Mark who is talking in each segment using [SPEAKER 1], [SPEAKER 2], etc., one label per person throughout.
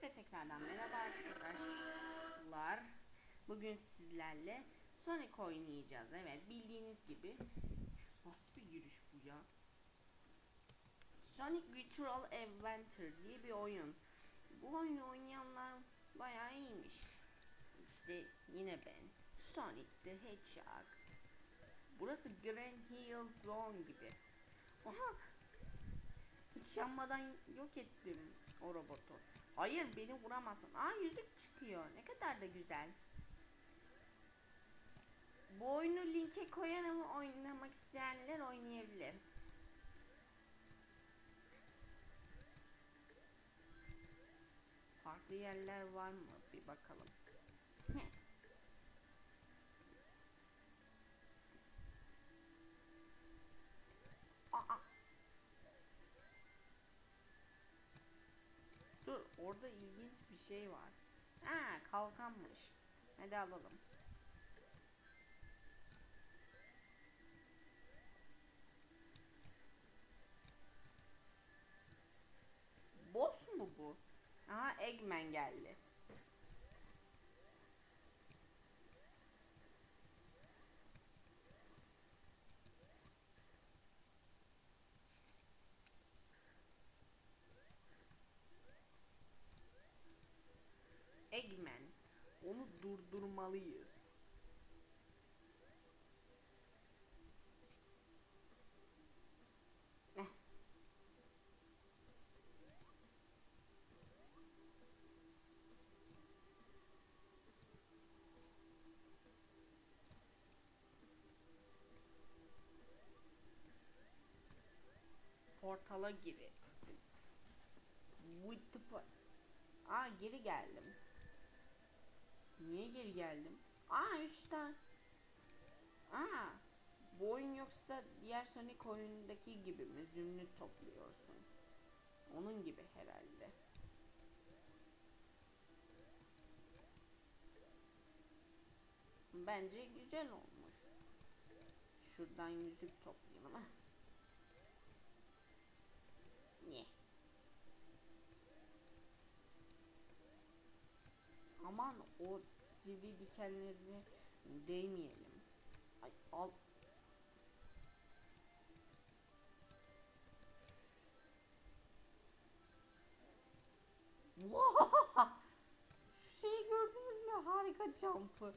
[SPEAKER 1] Herkese tekrardan merhaba arkadaşlar. Bugün sizlerle Sonic oynayacağız. Evet bildiğiniz gibi. Nasıl bir giriş bu ya? Sonic Virtual Adventure diye bir oyun. Bu oyunu oynayanlar bayağı iyiymiş. İşte yine ben. Sonic the Hedgehog. Burası Grand Hill Zone gibi. Oha! Hiç yanmadan yok ettim o robotu. Hayır beni vuramazsın. Aa yüzük çıkıyor. Ne kadar da güzel. Bu oyunu linke koyarım. Oynamak isteyenler oynayabilir. Farklı yerler var mı? Bir bakalım. Orada ilginç bir şey var. Ha kalkanmış. Hadi alalım. Boss mu bu? Aha Eggman geldi. Eggman. Onu durdurmalıyız. Portala giri. With the Aa geri geldim. Niye geri geldim? Aa 3 tane. Aa bu oyun yoksa diğer Sonic oyundaki gibi mi zümrüt topluyorsun? Onun gibi herhalde. Bence güzel olmuş. Şuradan yüzük toplayalım ha. Niye? Aman o sivri dikenlerine değmeyelim. Ay al. Şu şeyi gördünüz mü? Harika jump'ı.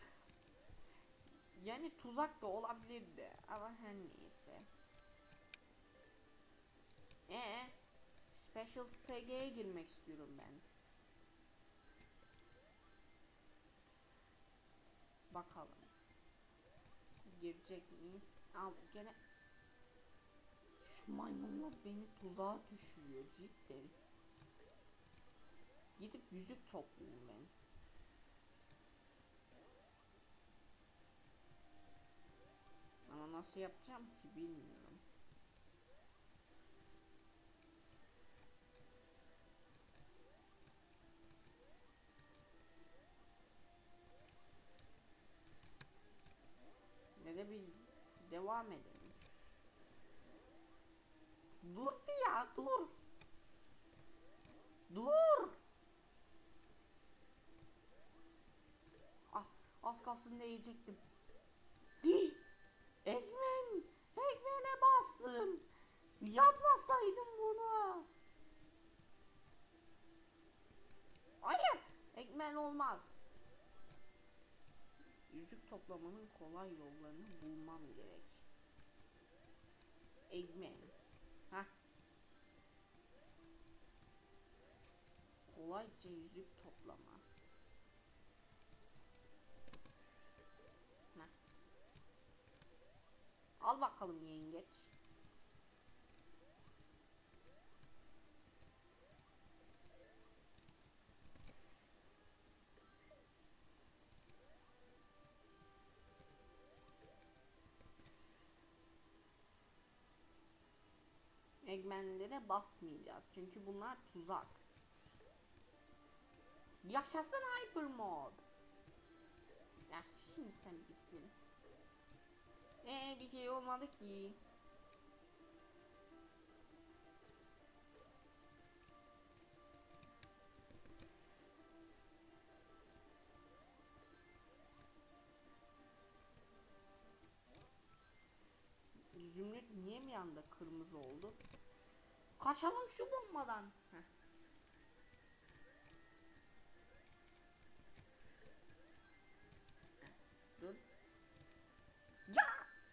[SPEAKER 1] Yani tuzak da olabilirdi ama her neyse. Ee, Special STG'ye girmek istiyorum ben. Bakalım. Girecek miyiz? Al gene şu maymunlar beni tuzağa düşürüyor cidden. Gidip yüzük toplayayım ben. Ama nasıl yapacağım ki bilmiyorum. Devam edelim. Dur bir ya dur. Dur. Ah az kalsın değecektim. Hii! Ekmen! Ekmen'e bastım. Yapmasaydım bunu. Hayır. Ekmen olmaz. Yüzük toplamanın kolay yollarını bulmam gerek. Eggman. Ha? Kolayca yüzük toplama. Heh. Al bakalım yengeç. segmentlere basmayacağız. Çünkü bunlar tuzak. Yaşasın Hypermod. Ya şimdi sen bittin. Eee bir şey olmadı ki. Zümrüt niye bir anda kırmızı oldu? Kaçalım şu bombadan. Heh. Dur. Ya!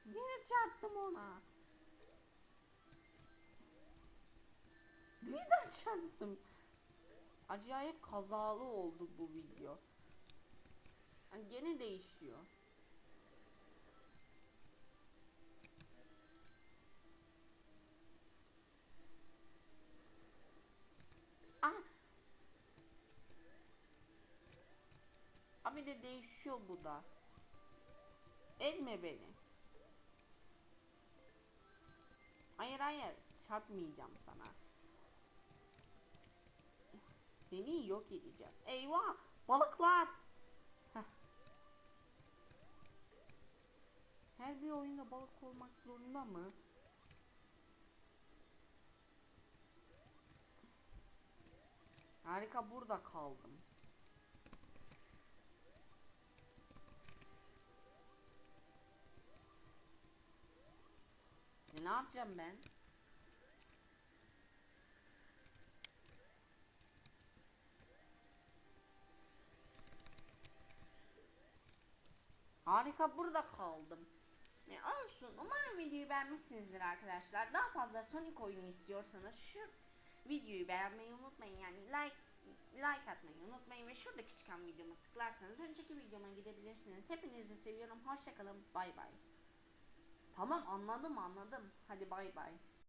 [SPEAKER 1] Yine çarptım ona. Birden çarptım. Acayip kazalı oldu bu video. Yani gene değişiyor. Abi de değişiyor bu da. Ezme beni. Hayır hayır. Çarpmayacağım sana. Seni yok edeceğim. Eyvah! Balıklar! Heh. Her bir oyunda balık olmak zorunda mı? Harika burada kaldım. Yapacağım ben? Harika burada kaldım. Ne olsun. Umarım videoyu beğenmişsinizdir arkadaşlar. Daha fazla Sonic oyunu istiyorsanız şu videoyu beğenmeyi unutmayın. Yani like like atmayı unutmayın ve şuradaki çıkan videoma tıklarsanız önceki videoma gidebilirsiniz. Hepinizi seviyorum. Hoşçakalın. Bay bay. Tamam anladım anladım. Hadi bay bay.